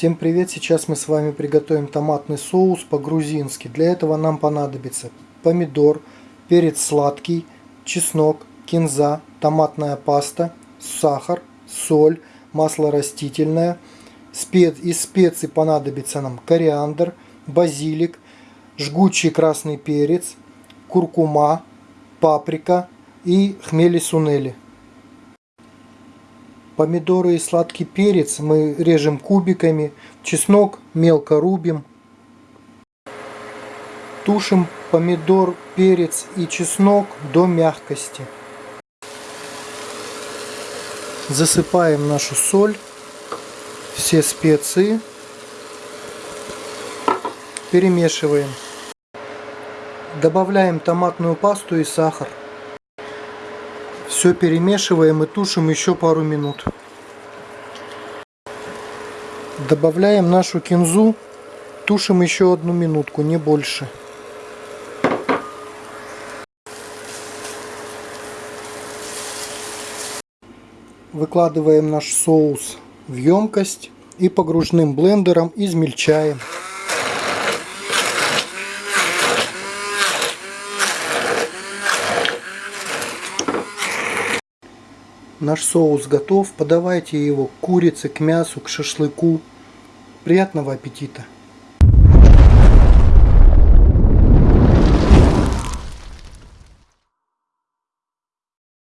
Всем привет! Сейчас мы с вами приготовим томатный соус по-грузински. Для этого нам понадобится помидор, перец сладкий, чеснок, кинза, томатная паста, сахар, соль, масло растительное. Спец... Из специй понадобится нам кориандр, базилик, жгучий красный перец, куркума, паприка и хмели-сунели. Помидоры и сладкий перец мы режем кубиками. Чеснок мелко рубим. Тушим помидор, перец и чеснок до мягкости. Засыпаем нашу соль, все специи. Перемешиваем. Добавляем томатную пасту и сахар. Все перемешиваем и тушим еще пару минут. Добавляем нашу кинзу, тушим еще одну минутку, не больше. Выкладываем наш соус в емкость и погружным блендером измельчаем. Наш соус готов. Подавайте его к курице, к мясу, к шашлыку. Приятного аппетита!